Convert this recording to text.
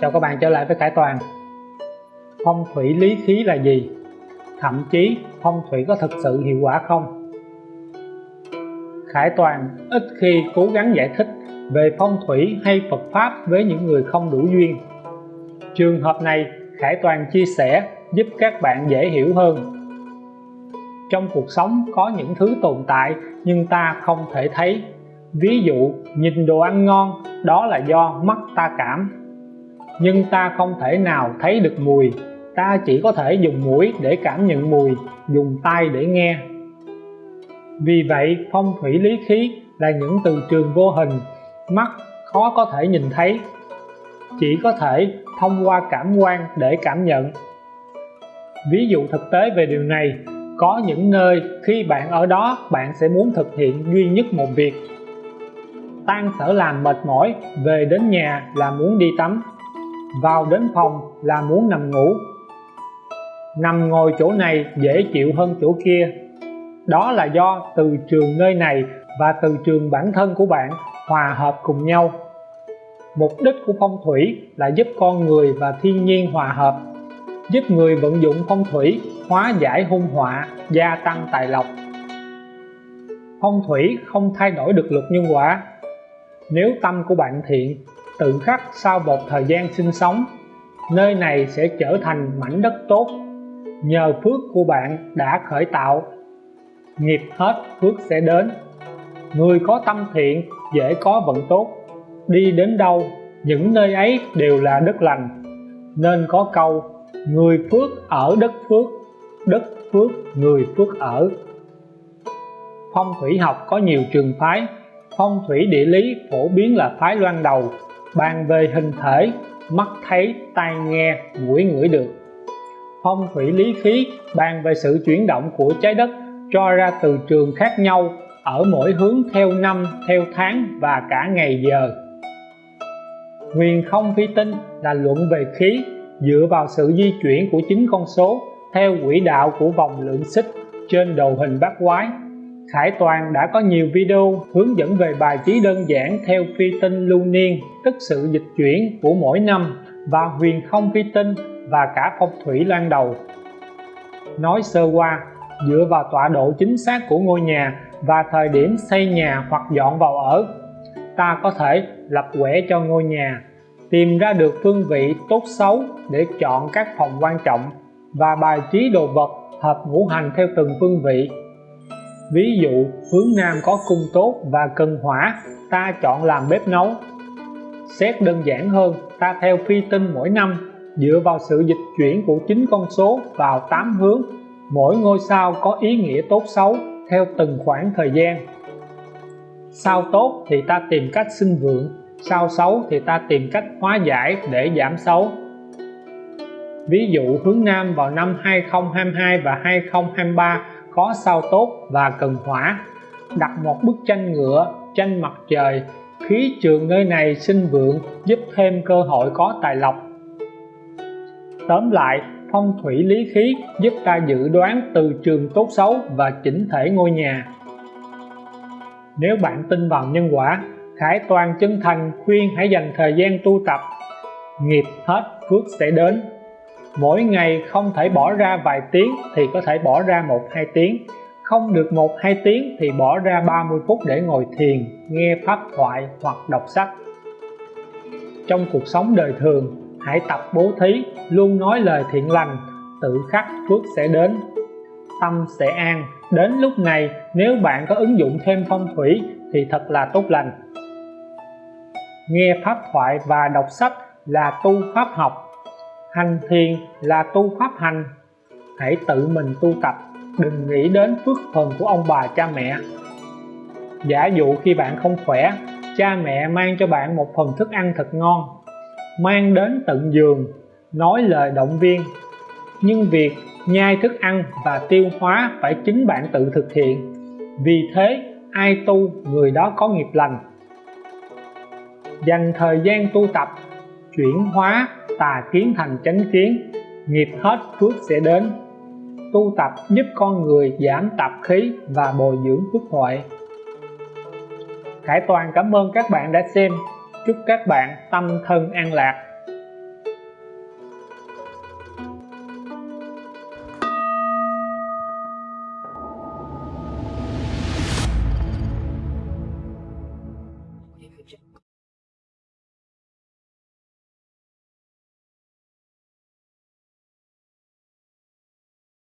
Chào các bạn trở lại với Khải Toàn. Phong thủy lý khí là gì? Thậm chí phong thủy có thực sự hiệu quả không? Khải Toàn ít khi cố gắng giải thích về phong thủy hay Phật Pháp với những người không đủ duyên. Trường hợp này Khải Toàn chia sẻ giúp các bạn dễ hiểu hơn. Trong cuộc sống có những thứ tồn tại nhưng ta không thể thấy. Ví dụ, nhìn đồ ăn ngon, đó là do mắt ta cảm nhưng ta không thể nào thấy được mùi. Ta chỉ có thể dùng mũi để cảm nhận mùi, dùng tai để nghe. Vì vậy, phong thủy lý khí là những từ trường vô hình, mắt khó có thể nhìn thấy, chỉ có thể thông qua cảm quan để cảm nhận. Ví dụ thực tế về điều này, có những nơi khi bạn ở đó, bạn sẽ muốn thực hiện duy nhất một việc. Tan sở làm mệt mỏi, về đến nhà là muốn đi tắm vào đến phòng là muốn nằm ngủ. Nằm ngồi chỗ này dễ chịu hơn chỗ kia. Đó là do từ trường nơi này và từ trường bản thân của bạn hòa hợp cùng nhau. Mục đích của phong thủy là giúp con người và thiên nhiên hòa hợp, giúp người vận dụng phong thủy hóa giải hung họa, gia tăng tài lộc. Phong thủy không thay đổi được luật nhân quả. Nếu tâm của bạn thiện tự khắc sau một thời gian sinh sống, nơi này sẽ trở thành mảnh đất tốt. Nhờ phước của bạn đã khởi tạo, nghiệp hết phước sẽ đến. Người có tâm thiện, dễ có vận tốt. Đi đến đâu, những nơi ấy đều là đất lành. Nên có câu, người phước ở đất phước đất phước người phước ở. Phong thủy học có nhiều trường phái, phong thủy địa lý phổ biến là phái loan đầu bàn về hình thể, mắt thấy, tai nghe, mũi ngửi được. Phong thủy lý khí, bàn về sự chuyển động của trái đất, cho ra từ trường khác nhau, ở mỗi hướng theo năm, theo tháng và cả ngày giờ. Huyền không phi tinh là luận về khí, dựa vào sự di chuyển của chính con số, theo quỹ đạo của vòng lượng xích trên đồ hình bát quái. Khải Toàn đã có nhiều video hướng dẫn về bài trí đơn giản theo phi tinh lưu niên, tức sự dịch chuyển của mỗi năm, và huyền không phi tinh và cả phong thủy lan đầu. Nói sơ qua, dựa vào tọa độ chính xác của ngôi nhà và thời điểm xây nhà hoặc dọn vào ở, ta có thể lập quẻ cho ngôi nhà, tìm ra được phương vị tốt xấu để chọn các phòng quan trọng và bài trí đồ vật hợp ngũ hành theo từng phương vị ví dụ, hướng nam có cung tốt và cần hỏa, ta chọn làm bếp nấu. Xét đơn giản hơn, ta theo phi tinh mỗi năm, dựa vào sự dịch chuyển của chính con số vào 8 hướng. Mỗi ngôi sao có ý nghĩa tốt xấu theo từng khoảng thời gian. Sao tốt thì ta tìm cách sinh vượng, sao xấu thì ta tìm cách hóa giải để giảm xấu. Ví dụ, hướng Nam vào năm 2022 và 2023 có sao tốt và cần hỏa. Đặt một bức tranh ngựa tranh mặt trời, khí trường nơi này sinh vượng, giúp thêm cơ hội có tài lộc. Tóm lại, phong thủy lý khí giúp ta dự đoán từ trường tốt xấu và chỉnh thể ngôi nhà. Nếu bạn tin vào nhân quả, Khải Toàn chân thành khuyên hãy dành thời gian tu tập. Nghiệp hết, phước sẽ đến mỗi ngày không thể bỏ ra vài tiếng thì có thể bỏ ra một, hai tiếng. Không được một, hai tiếng thì bỏ ra 30 phút để ngồi thiền, nghe pháp thoại hoặc đọc sách. Trong cuộc sống đời thường, hãy tập bố thí, luôn nói lời thiện lành, tự khắc phước sẽ đến. Tâm sẽ an. Đến lúc này, nếu bạn có ứng dụng thêm phong thủy thì thật là tốt lành. Nghe pháp thoại và đọc sách là tu pháp học hành thiền là tu pháp hành. Hãy tự mình tu tập, đừng nghĩ đến phước phần của ông bà cha mẹ. Giả dụ khi bạn không khỏe, cha mẹ mang cho bạn một phần thức ăn thật ngon, mang đến tận giường, nói lời động viên. Nhưng việc nhai thức ăn và tiêu hóa phải chính bạn tự thực hiện. Vì thế, ai tu, người đó có nghiệp lành. Dành thời gian tu tập, chuyển hóa tà kiến thành chánh kiến, nghiệp hết phước sẽ đến. Tu tập giúp con người giảm tạp khí và bồi dưỡng phước huệ. Khải Toàn cảm ơn các bạn đã xem. Chúc các bạn tâm thân an lạc.